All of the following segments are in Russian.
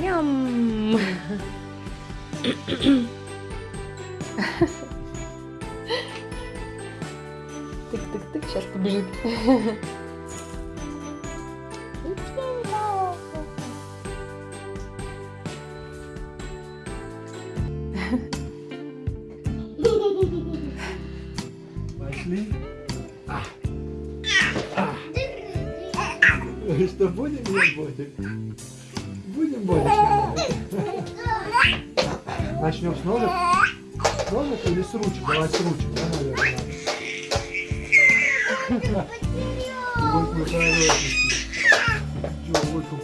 Ням. Тык-тык-тык, сейчас побежит. Пошли. Что, будем или ботик? Будем ботик? Начнем с ножек? С ножек или с ручек? Давай с ручек, да, наверное. Хорошенький. Чего, вот как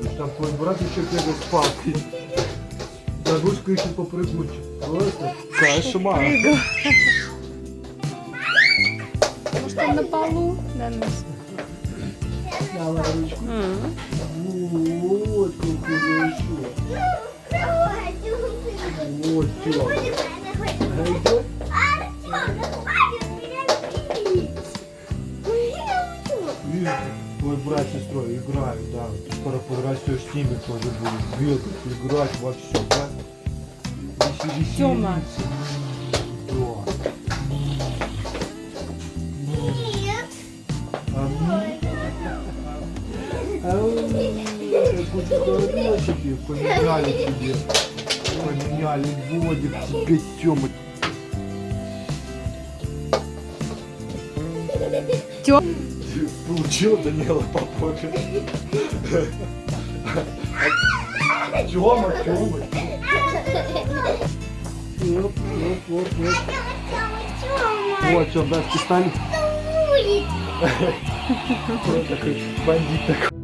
ты. Там твой брат еще бегает с палкой. Загрузка еще попрыгнуть. Просто кошмар. Прыгал. Может, он на полу? Да, ну. Давай ручку. М. Вот как хорошо. Вот что. Найдет? Видишь, твой брат с сестрой играют, да. Скоро подрастешь с ними тоже будет бегать, играть во все, да? Веселиться. Тёма. Какой хорошенький, поменяли тебе. Поменяли водик тебе, Тёма. Тём. Получил Данила по попе. Тёма, Тёма. Оп, оп, оп, оп. Вот, Тём, да. Вот такой бандит такой.